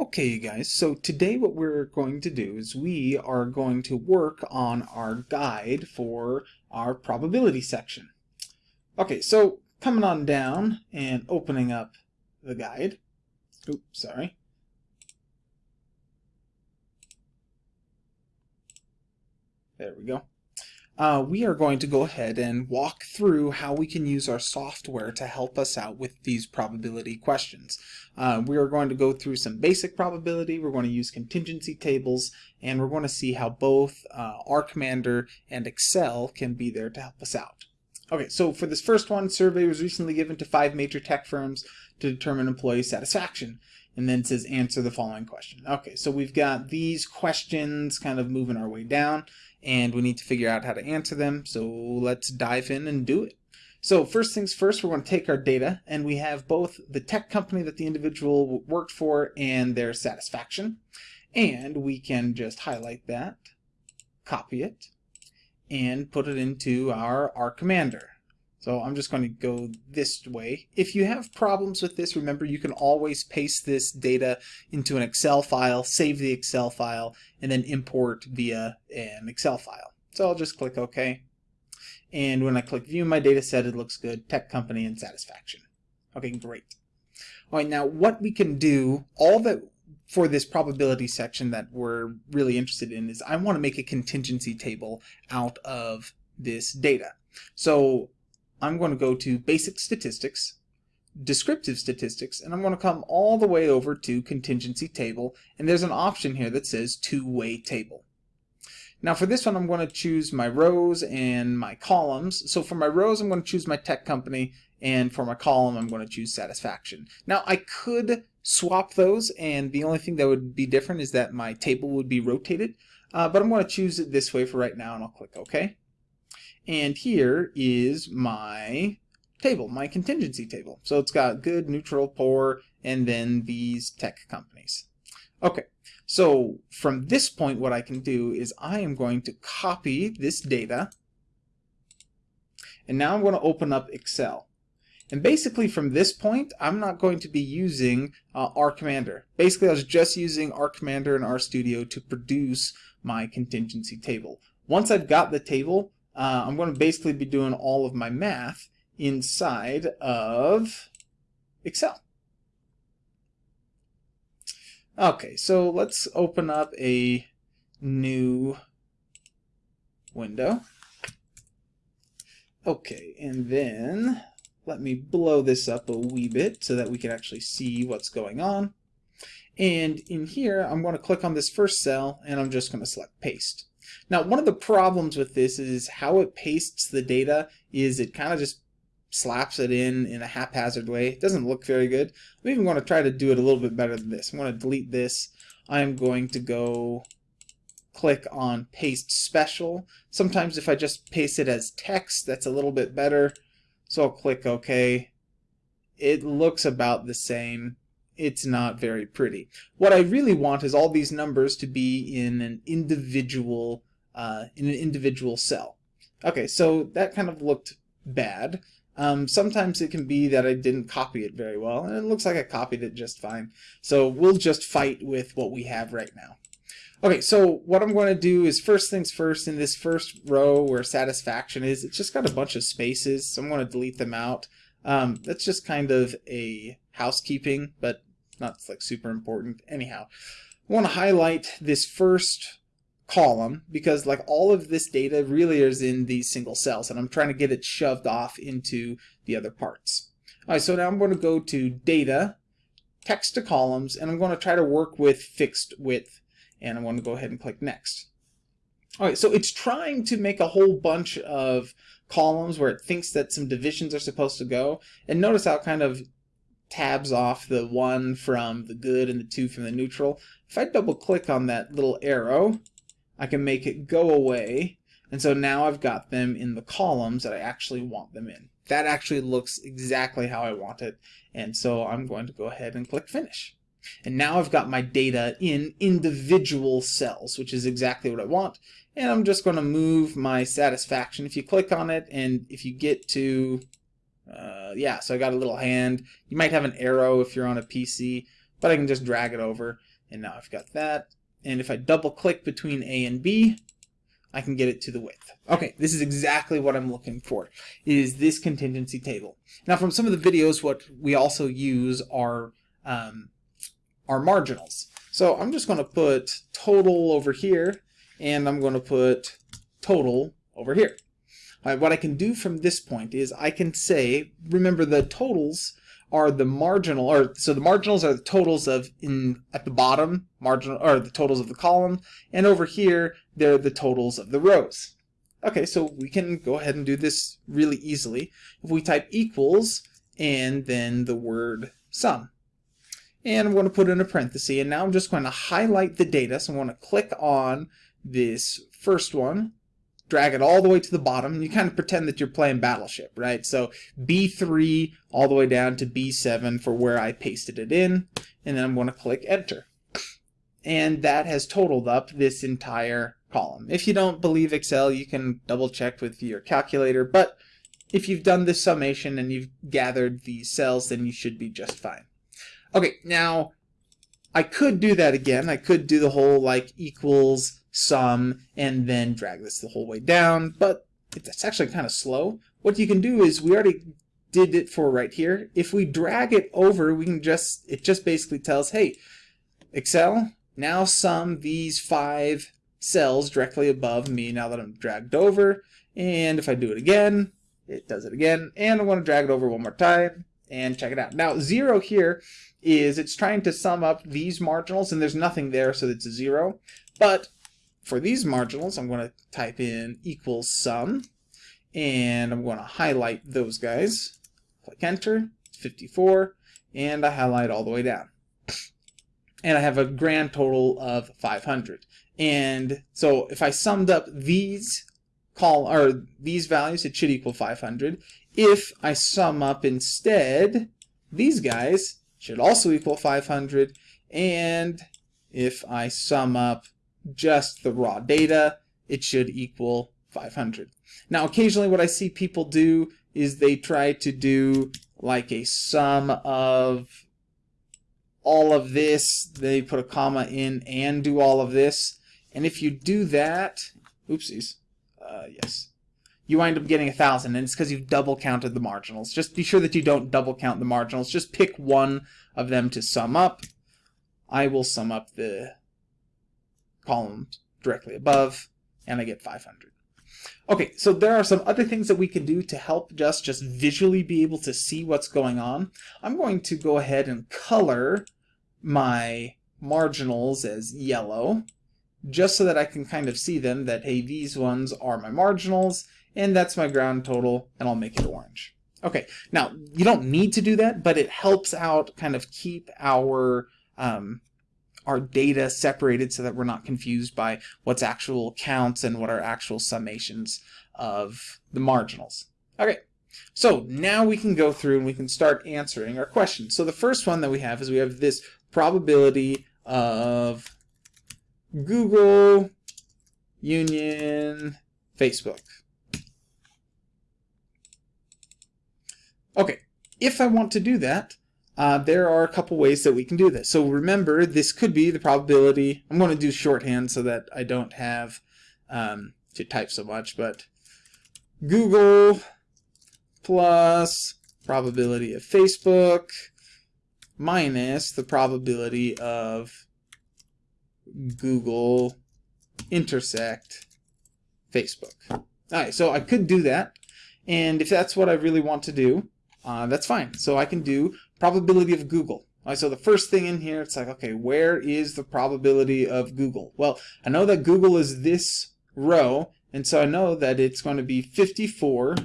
Okay, you guys, so today what we're going to do is we are going to work on our guide for our probability section. Okay, so coming on down and opening up the guide. Oops, sorry. There we go uh, we are going to go ahead and walk through how we can use our software to help us out with these probability questions. Uh, we are going to go through some basic probability, we're going to use contingency tables, and we're going to see how both uh, R Commander and Excel can be there to help us out. Okay, so for this first one, survey was recently given to five major tech firms to determine employee satisfaction. And then says answer the following question. Okay, so we've got these questions kind of moving our way down and we need to figure out how to answer them. So let's dive in and do it. So first things first, we're going to take our data and we have both the tech company that the individual worked for and their satisfaction. And we can just highlight that, copy it, and put it into our R Commander. So I'm just going to go this way. If you have problems with this, remember you can always paste this data into an Excel file, save the Excel file, and then import via an Excel file. So I'll just click OK. And when I click View My Data Set, it looks good. Tech Company and Satisfaction. Okay, great. All right, now what we can do, all that for this probability section that we're really interested in is I want to make a contingency table out of this data. So I'm going to go to Basic Statistics, Descriptive Statistics, and I'm going to come all the way over to Contingency Table, and there's an option here that says Two-Way Table. Now for this one, I'm going to choose my rows and my columns. So for my rows, I'm going to choose my tech company, and for my column, I'm going to choose satisfaction. Now I could swap those, and the only thing that would be different is that my table would be rotated, uh, but I'm going to choose it this way for right now, and I'll click OK. And here is my table, my contingency table. So it's got good, neutral, poor, and then these tech companies. Okay, so from this point what I can do is I am going to copy this data and now I'm going to open up Excel. And basically from this point, I'm not going to be using uh, R Commander. Basically, I was just using R Commander and RStudio to produce my contingency table. Once I've got the table, uh, I'm going to basically be doing all of my math inside of Excel. Okay, so let's open up a new window. Okay, and then let me blow this up a wee bit so that we can actually see what's going on. And in here, I'm going to click on this first cell, and I'm just going to select paste. Now, one of the problems with this is how it pastes the data is it kind of just slaps it in in a haphazard way. It doesn't look very good. I'm even going to try to do it a little bit better than this. I'm going to delete this. I'm going to go click on paste special. Sometimes if I just paste it as text, that's a little bit better. So I'll click OK. It looks about the same it's not very pretty. What I really want is all these numbers to be in an individual uh, in an individual cell. Okay, so that kind of looked bad. Um, sometimes it can be that I didn't copy it very well, and it looks like I copied it just fine. So we'll just fight with what we have right now. Okay, so what I'm going to do is first things first, in this first row where satisfaction is, it's just got a bunch of spaces, so I'm going to delete them out. Um, that's just kind of a housekeeping, but not like super important. Anyhow, I want to highlight this first column because like all of this data really is in these single cells and I'm trying to get it shoved off into the other parts. Alright, so now I'm going to go to data, text to columns, and I'm going to try to work with fixed width and I'm going to go ahead and click next. Alright, so it's trying to make a whole bunch of columns where it thinks that some divisions are supposed to go and notice how kind of tabs off the one from the good and the two from the neutral. If I double click on that little arrow, I can make it go away. And so now I've got them in the columns that I actually want them in. That actually looks exactly how I want it. And so I'm going to go ahead and click finish. And now I've got my data in individual cells, which is exactly what I want. And I'm just going to move my satisfaction. If you click on it and if you get to uh, yeah, so I got a little hand. You might have an arrow if you're on a PC, but I can just drag it over and now I've got that. And if I double click between A and B, I can get it to the width. Okay, this is exactly what I'm looking for, is this contingency table. Now from some of the videos, what we also use are, um, are marginals. So I'm just going to put total over here, and I'm going to put total over here. Right, what I can do from this point is I can say, remember the totals are the marginal, or so the marginals are the totals of in at the bottom, marginal, or the totals of the column, and over here they're the totals of the rows. Okay, so we can go ahead and do this really easily. If we type equals and then the word sum. And I'm going to put in a parenthesis, and now I'm just going to highlight the data. So I'm going to click on this first one, drag it all the way to the bottom, and you kind of pretend that you're playing Battleship, right? So B3 all the way down to B7 for where I pasted it in, and then I'm going to click Enter. And that has totaled up this entire column. If you don't believe Excel, you can double check with your calculator, but if you've done this summation and you've gathered these cells, then you should be just fine. Okay, now I could do that again. I could do the whole like equals sum, and then drag this the whole way down, but it's actually kind of slow. What you can do is, we already did it for right here. If we drag it over, we can just, it just basically tells, hey, Excel, now sum these five cells directly above me now that I'm dragged over. And if I do it again, it does it again. And I want to drag it over one more time and check it out. Now, zero here is it's trying to sum up these marginals, and there's nothing there, so it's a zero. But for these marginals, I'm going to type in equals sum, and I'm going to highlight those guys. Click enter, 54, and I highlight all the way down. And I have a grand total of 500. And so if I summed up these call or these values, it should equal 500. If I sum up instead these guys, should also equal 500. And if I sum up just the raw data, it should equal 500. Now, occasionally what I see people do is they try to do like a sum of all of this, they put a comma in and do all of this. And if you do that, oopsies, uh, yes, you wind up getting a thousand, and it's because you've double counted the marginals. Just be sure that you don't double count the marginals. Just pick one of them to sum up. I will sum up the columns directly above, and I get 500. Okay, so there are some other things that we can do to help just, just visually be able to see what's going on. I'm going to go ahead and color my marginals as yellow, just so that I can kind of see them, that, hey, these ones are my marginals, and that's my ground total, and I'll make it orange. Okay, now, you don't need to do that, but it helps out kind of keep our um, our data separated so that we're not confused by what's actual counts and what are actual summations of the marginals. Okay, so now we can go through and we can start answering our questions. So the first one that we have is we have this probability of Google union Facebook. Okay, if I want to do that, uh, there are a couple ways that we can do this. So remember, this could be the probability. I'm going to do shorthand so that I don't have um, to type so much, but Google plus probability of Facebook minus the probability of Google intersect Facebook. All right, so I could do that. And if that's what I really want to do, uh, that's fine. So I can do probability of Google. All right, so the first thing in here, it's like, okay, where is the probability of Google? Well, I know that Google is this row, and so I know that it's going to be 54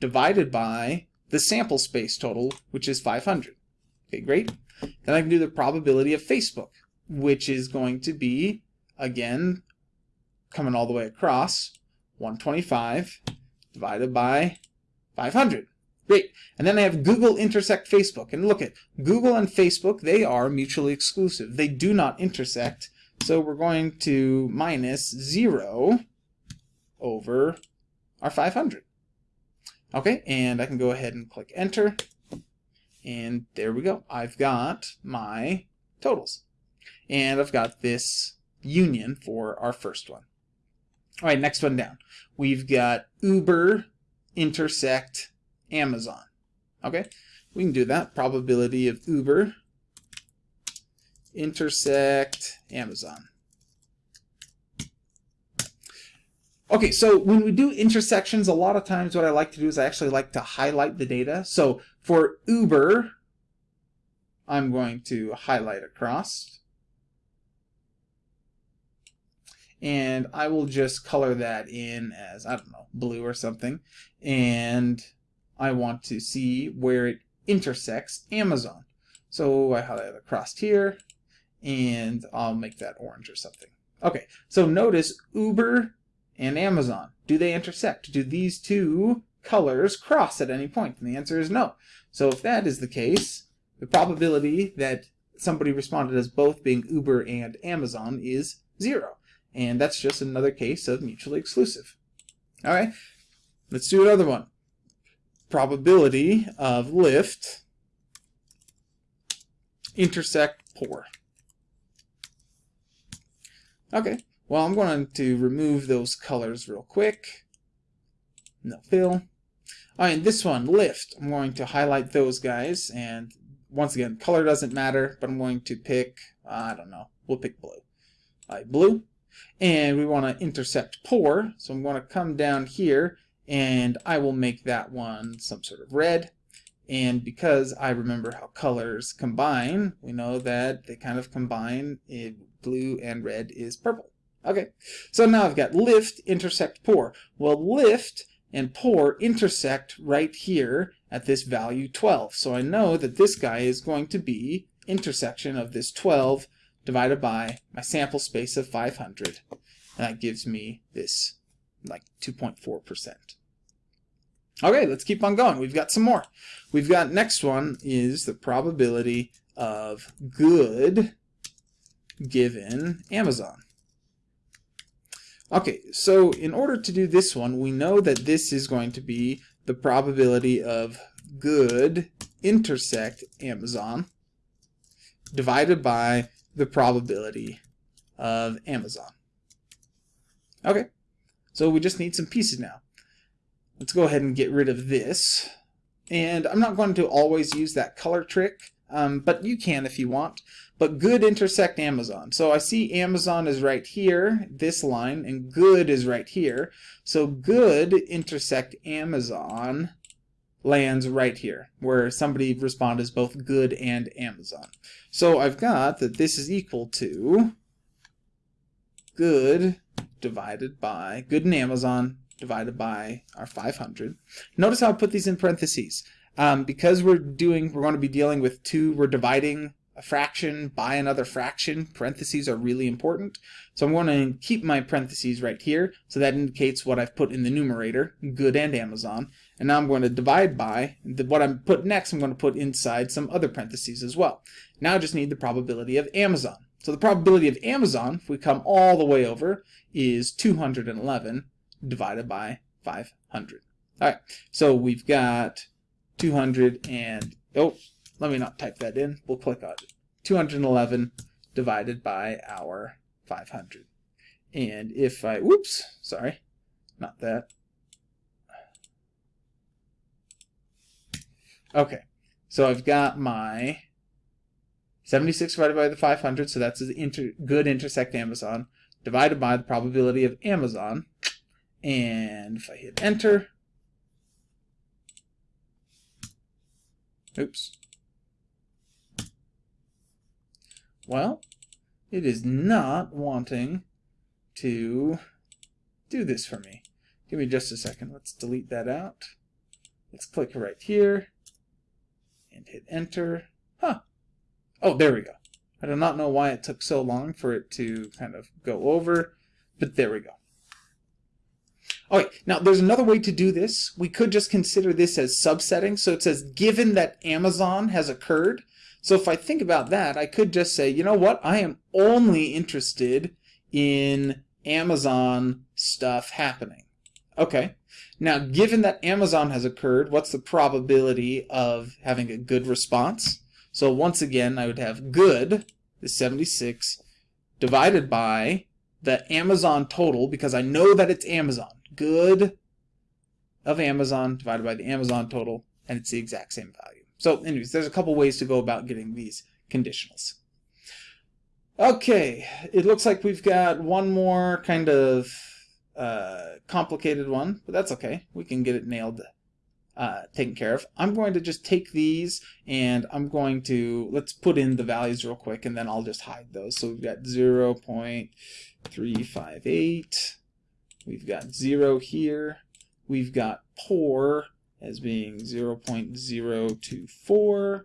divided by the sample space total, which is 500. Okay, great. Then I can do the probability of Facebook, which is going to be, again, coming all the way across, 125 divided by 500. Great. And then I have Google intersect Facebook. And look at Google and Facebook, they are mutually exclusive. They do not intersect. So we're going to minus 0 over our 500. Okay, and I can go ahead and click enter. And there we go. I've got my totals. And I've got this union for our first one. All right, next one down. We've got Uber intersect Amazon. Okay, we can do that. Probability of Uber intersect Amazon. Okay, so when we do intersections, a lot of times what I like to do is I actually like to highlight the data. So for Uber, I'm going to highlight across. And I will just color that in as, I don't know, blue or something. And I want to see where it intersects Amazon. So I highlight across here, and I'll make that orange or something. Okay, so notice Uber and Amazon. Do they intersect? Do these two colors cross at any point? And the answer is no. So if that is the case, the probability that somebody responded as both being Uber and Amazon is zero. And that's just another case of mutually exclusive. All right, let's do another one. Probability of Lyft intersect poor. Okay, well I'm going to remove those colors real quick. No fill. Alright, this one, Lyft, I'm going to highlight those guys, and once again, color doesn't matter, but I'm going to pick, I don't know, we'll pick blue. Alright, blue. And we want to intersect poor, so I'm going to come down here, and I will make that one some sort of red. And because I remember how colors combine, we know that they kind of combine, blue and red is purple. Okay, so now I've got Lyft, intersect poor. Well, Lyft and poor intersect right here at this value 12. So I know that this guy is going to be intersection of this 12 divided by my sample space of 500. And that gives me this like 2.4%. Okay, let's keep on going. We've got some more. We've got next one is the probability of good given Amazon. Okay, so in order to do this one, we know that this is going to be the probability of good intersect Amazon divided by the probability of Amazon. Okay, so we just need some pieces now. Let's go ahead and get rid of this. And I'm not going to always use that color trick, um, but you can if you want but good intersect Amazon. So I see Amazon is right here, this line, and good is right here. So good intersect Amazon lands right here, where somebody responded as both good and Amazon. So I've got that this is equal to good divided by, good and Amazon divided by our 500. Notice how I put these in parentheses. Um, because we're doing, we're going to be dealing with two, we're dividing a fraction by another fraction. Parentheses are really important. So I'm going to keep my parentheses right here. So that indicates what I've put in the numerator, good and Amazon. And now I'm going to divide by, the, what I'm put next, I'm going to put inside some other parentheses as well. Now I just need the probability of Amazon. So the probability of Amazon, if we come all the way over, is 211 divided by 500. All right, so we've got 200 and, oh, let me not type that in. We'll click on it. 211 divided by our 500. And if I, whoops, sorry, not that. Okay, so I've got my 76 divided by the 500, so that's the inter good intersect Amazon, divided by the probability of Amazon. And if I hit enter, oops, Well, it is not wanting to do this for me. Give me just a second. Let's delete that out. Let's click right here and hit enter. Huh. Oh, there we go. I do not know why it took so long for it to kind of go over, but there we go. Okay, now there's another way to do this. We could just consider this as subsetting. So it says, given that Amazon has occurred, so if I think about that, I could just say, you know what? I am only interested in Amazon stuff happening. Okay. Now, given that Amazon has occurred, what's the probability of having a good response? So once again, I would have good is 76 divided by the Amazon total, because I know that it's Amazon. Good of Amazon divided by the Amazon total, and it's the exact same value. So anyways, there's a couple ways to go about getting these conditionals. Okay, it looks like we've got one more kind of uh, complicated one, but that's okay. We can get it nailed uh, taken care of. I'm going to just take these and I'm going to, let's put in the values real quick and then I'll just hide those. So we've got 0 0.358, we've got 0 here, we've got poor as being 0 0.024,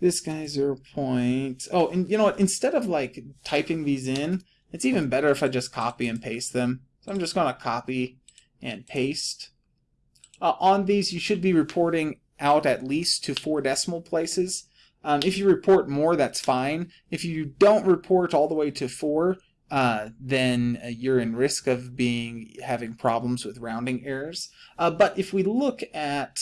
this guy 0. Point, oh, and you know what, instead of like typing these in, it's even better if I just copy and paste them. So I'm just going to copy and paste uh, on these, you should be reporting out at least to four decimal places. Um, if you report more, that's fine. If you don't report all the way to four, uh, then uh, you're in risk of being having problems with rounding errors. Uh, but if we look at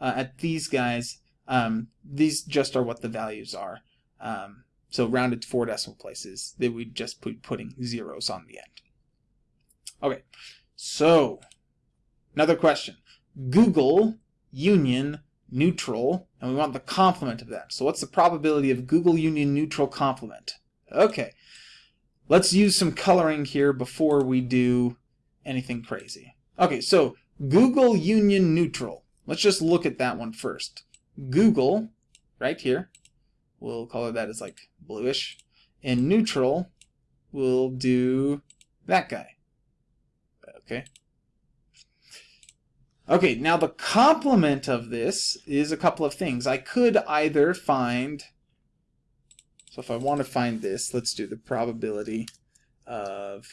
uh, at these guys, um, these just are what the values are. Um, so rounded to four decimal places, they would just put putting zeros on the end. Okay, so another question. Google union neutral, and we want the complement of that. So what's the probability of Google union neutral complement? Okay, let's use some coloring here before we do anything crazy. Okay, so Google union neutral. Let's just look at that one first. Google, right here, we'll color that as like bluish, and neutral, we'll do that guy. Okay, Okay, now the complement of this is a couple of things. I could either find, so if I want to find this, let's do the probability of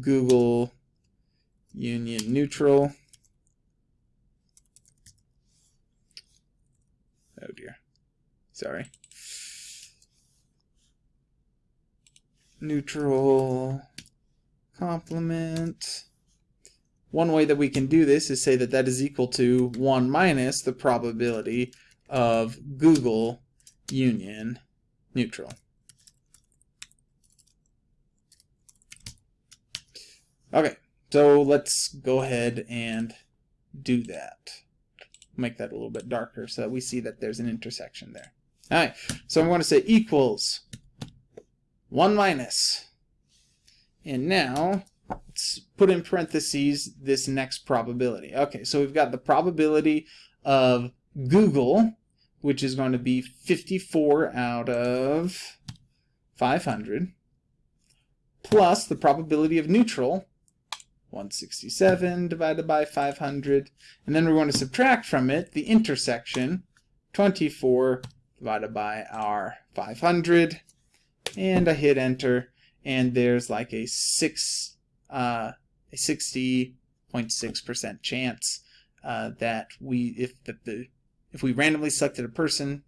Google union neutral. Oh dear, sorry. Neutral complement. One way that we can do this is say that that is equal to 1 minus the probability of Google union neutral. Okay, so let's go ahead and do that. Make that a little bit darker so that we see that there's an intersection there. Alright, so I'm going to say equals 1 minus. And now let's put in parentheses this next probability. Okay, so we've got the probability of Google, which is going to be 54 out of 500, plus the probability of neutral, 167 divided by 500, and then we're going to subtract from it the intersection, 24 divided by our 500, and I hit enter, and there's like a 6 uh, a 60.6% chance uh, that we if the if we randomly selected a person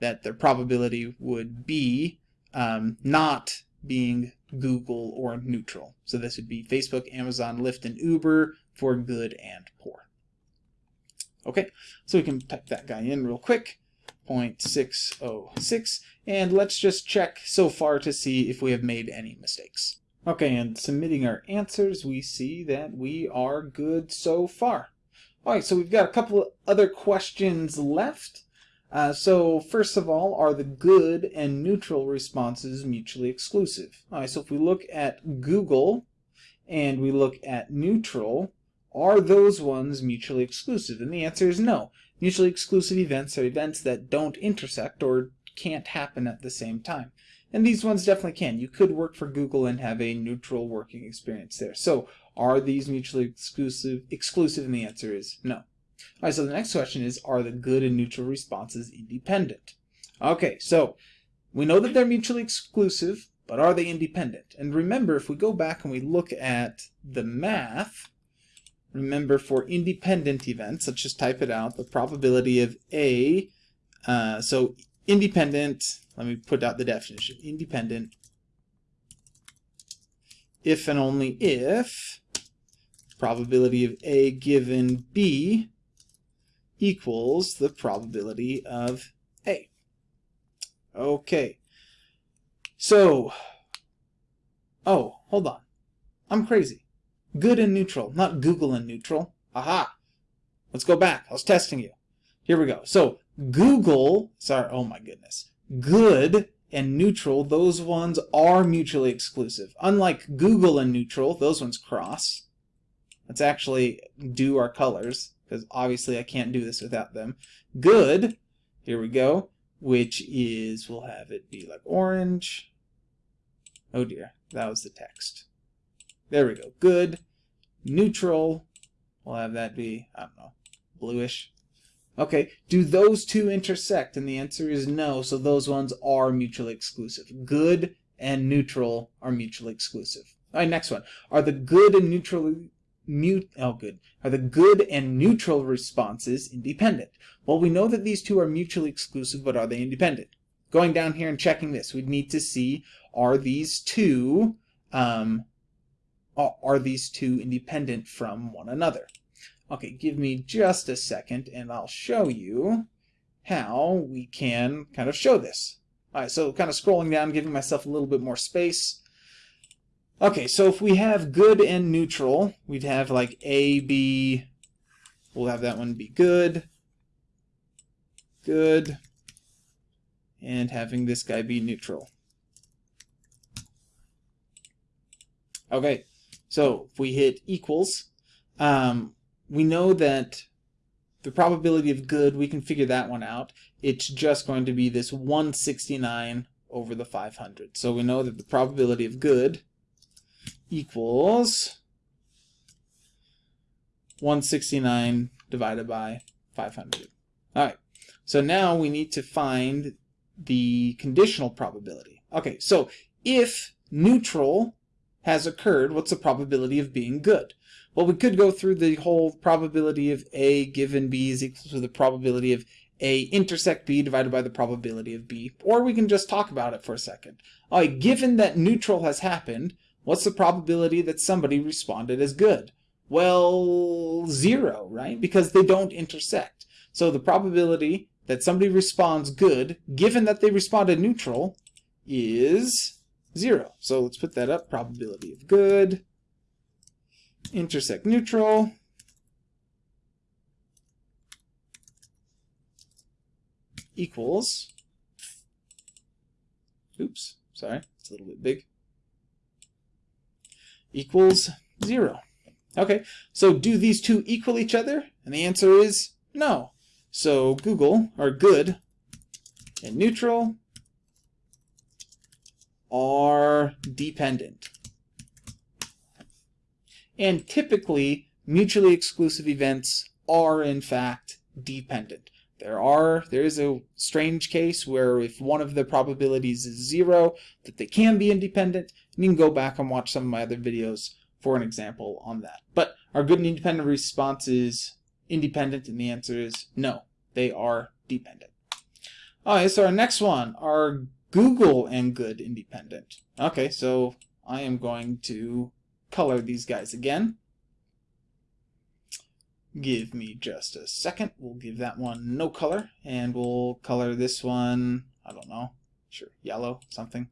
that their probability would be um, not being Google or neutral. So this would be Facebook, Amazon, Lyft, and Uber for good and poor. Okay, so we can type that guy in real quick. 0.606 and let's just check so far to see if we have made any mistakes. Okay, and submitting our answers, we see that we are good so far. Alright, so we've got a couple of other questions left. Uh, so first of all, are the good and neutral responses mutually exclusive? Alright, so if we look at Google and we look at neutral, are those ones mutually exclusive? And the answer is no. Mutually exclusive events are events that don't intersect or can't happen at the same time. And these ones definitely can. You could work for Google and have a neutral working experience there. So are these mutually exclusive? Exclusive, and the answer is no. All right, so the next question is, are the good and neutral responses independent? Okay, so we know that they're mutually exclusive, but are they independent? And remember, if we go back and we look at the math, remember for independent events, let's just type it out, the probability of A, uh, so independent let me put out the definition. Independent if and only if probability of A given B equals the probability of A. Okay, so, oh, hold on. I'm crazy. Good and neutral, not Google and neutral. Aha! Let's go back. I was testing you. Here we go. So, Google, sorry, oh my goodness. Good and neutral, those ones are mutually exclusive. Unlike Google and neutral, those ones cross. Let's actually do our colors, because obviously I can't do this without them. Good, here we go, which is, we'll have it be like orange. Oh dear, that was the text. There we go. Good, neutral, we'll have that be, I don't know, bluish. Okay, do those two intersect? And the answer is no, so those ones are mutually exclusive. Good and neutral are mutually exclusive. All right, next one. Are the good and neutral mute oh good are the good and neutral responses independent? Well, we know that these two are mutually exclusive, but are they independent? Going down here and checking this, we'd need to see are these two um, are these two independent from one another? Okay, give me just a second and I'll show you how we can kind of show this. Alright, so kind of scrolling down, giving myself a little bit more space. Okay, so if we have good and neutral, we'd have like A, B, we'll have that one be good, good, and having this guy be neutral. Okay, so if we hit equals, um, we know that the probability of good, we can figure that one out. It's just going to be this 169 over the 500. So we know that the probability of good equals 169 divided by 500. All right, so now we need to find the conditional probability. Okay, so if neutral has occurred, what's the probability of being good? Well, we could go through the whole probability of A given B is equal to the probability of A intersect B divided by the probability of B, or we can just talk about it for a second. All right, given that neutral has happened, what's the probability that somebody responded as good? Well, zero, right? Because they don't intersect. So the probability that somebody responds good, given that they responded neutral, is zero. So let's put that up, probability of good intersect neutral. equals, oops, sorry, it's a little bit big, equals 0. Okay, so do these two equal each other? And the answer is no. So Google, or good, and neutral are dependent. And typically, mutually exclusive events are in fact dependent. There are there is a strange case where if one of the probabilities is zero, that they can be independent. And you can go back and watch some of my other videos for an example on that. But are good and independent responses independent? And the answer is no, they are dependent. Alright, so our next one are Google and good independent. Okay, so I am going to color these guys again. Give me just a second. We'll give that one no color, and we'll color this one, I don't know, sure, yellow, something,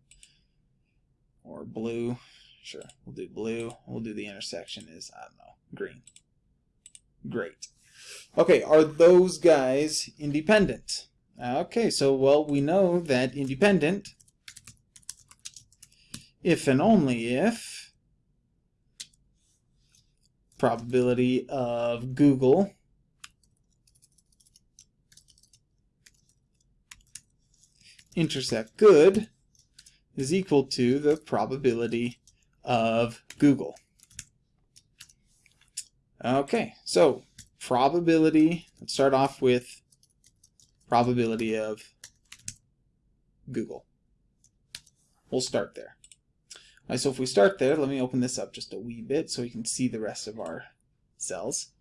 or blue. Sure, we'll do blue. We'll do the intersection is, I don't know, green. Great. Okay, are those guys independent? Okay, so, well, we know that independent, if and only if probability of Google intersect good is equal to the probability of Google. Okay, so probability, let's start off with probability of Google. We'll start there. Right, so if we start there, let me open this up just a wee bit so we can see the rest of our cells.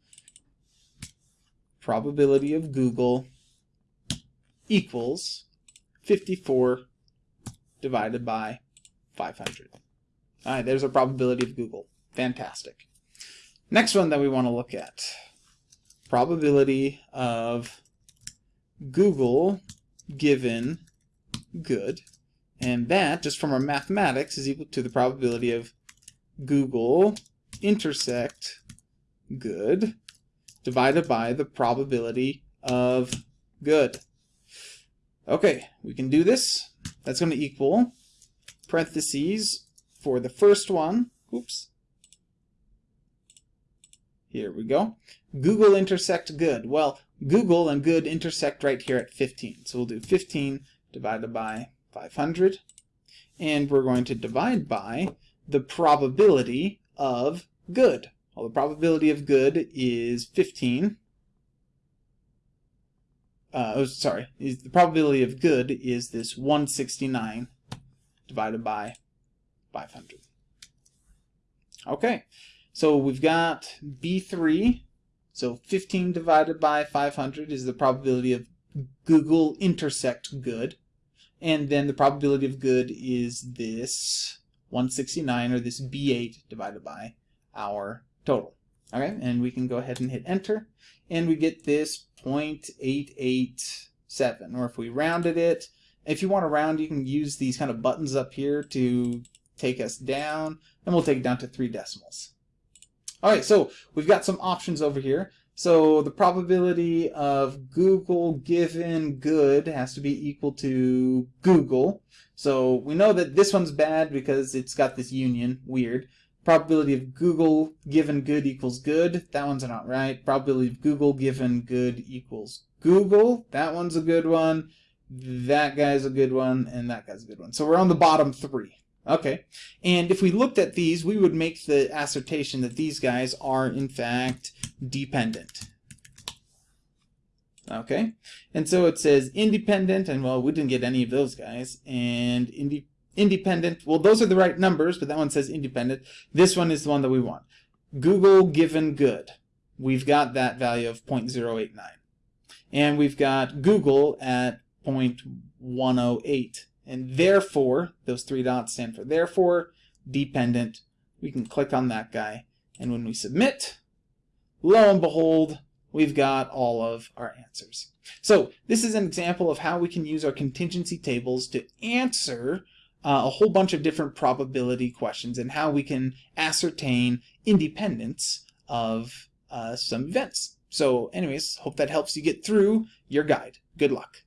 Probability of Google equals 54 divided by 500. All right, there's a probability of Google. Fantastic. Next one that we want to look at. Probability of Google given good And that, just from our mathematics, is equal to the probability of Google intersect good divided by the probability of good. Okay, we can do this. That's going to equal parentheses for the first one. Oops. Here we go. Google intersect good. Well, Google and good intersect right here at 15. So we'll do 15 divided by 500. And we're going to divide by the probability of good. Well, the probability of good is 15. Uh, oh, sorry. Is the probability of good is this 169 divided by 500. Okay, so we've got B3. So 15 divided by 500 is the probability of Google intersect good. And then the probability of good is this 169 or this B8 divided by our total. Okay, and we can go ahead and hit enter and we get this 0.887 or if we rounded it, if you want to round you can use these kind of buttons up here to take us down and we'll take it down to three decimals. Alright, so we've got some options over here. So the probability of Google given good has to be equal to Google. So we know that this one's bad because it's got this union, weird. Probability of Google given good equals good. That one's not right. Probability of Google given good equals Google. That one's a good one. That guy's a good one. And that guy's a good one. So we're on the bottom three. Okay. And if we looked at these, we would make the assertion that these guys are, in fact, dependent. Okay. And so it says independent, and well, we didn't get any of those guys. And inde independent, well, those are the right numbers, but that one says independent. This one is the one that we want. Google given good. We've got that value of 0.089. And we've got Google at 0.108. And therefore, those three dots stand for therefore, dependent. We can click on that guy. And when we submit, lo and behold, we've got all of our answers. So this is an example of how we can use our contingency tables to answer uh, a whole bunch of different probability questions and how we can ascertain independence of uh, some events. So anyways, hope that helps you get through your guide. Good luck.